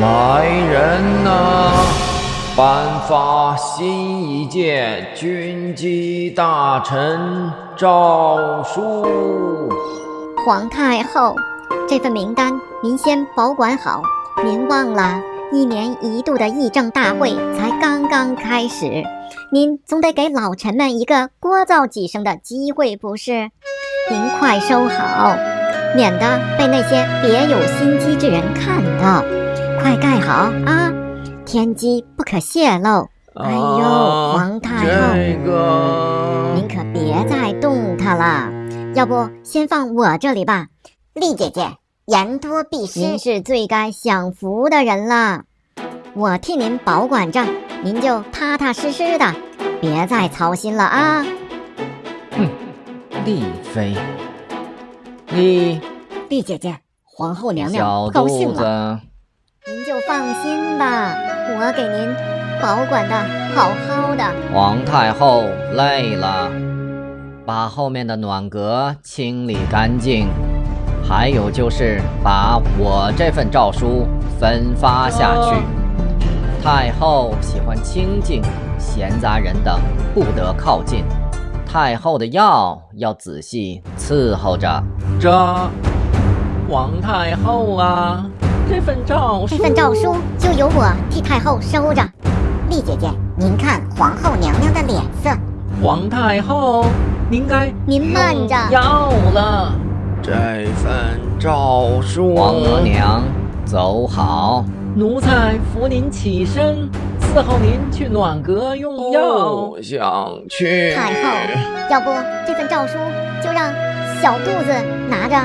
来人呐！颁发新一届军机大臣诏书。皇太后，这份名单您先保管好。您忘了，一年一度的议政大会才刚刚开始，您总得给老臣们一个聒噪几声的机会，不是？您快收好，免得被那些别有心机之人看到。快盖好啊！天机不可泄露。哎呦，皇太后，这个您可别再动它了。要不先放我这里吧。丽姐姐。言多必失，您是最该享福的人了，我替您保管着，您就踏踏实实的，别再操心了啊！哼，丽妃，丽丽姐姐，皇后娘娘不高兴了，放心吧，我给您保管的好好的。皇太后累了，把后面的暖阁清理干净。还有就是把我这份诏书分发下去。太后喜欢清静，闲杂人等不得靠近。太后的药要仔细伺候着。这，皇太后啊，这份诏书，这份诏书就由我替太后收着。丽姐姐，您看皇后娘娘的脸色。皇太后，您该您慢着，要了。这份诏书，皇额娘，走好。奴才扶您起身，伺候您去暖阁用药。不想去。太后，要不这份诏书就让小肚子拿着。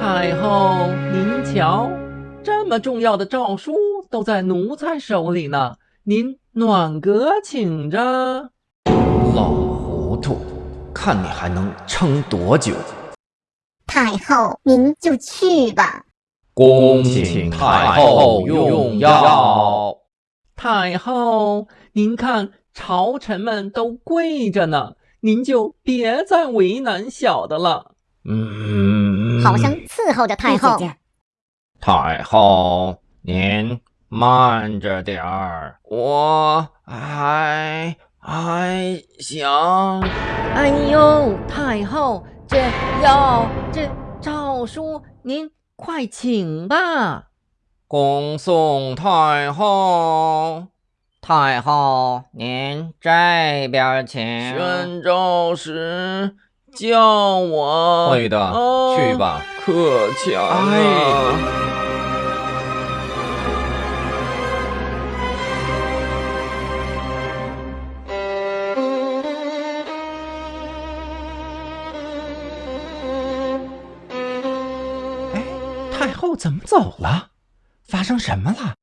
太后，您瞧，这么重要的诏书都在奴才手里呢，您暖阁请着。老糊涂，看你还能撑多久。太后，您就去吧。恭请太后用药。太后，您看朝臣们都跪着呢，您就别再为难小的了。嗯，好生伺候着太后。太后，您慢着点儿，我还还想。哎呦，太后。这要，这诏书，您快请吧。恭送太后，太后您这边请。宣诏时叫我。会的，去吧。可强啊！太怎么走了？发生什么了？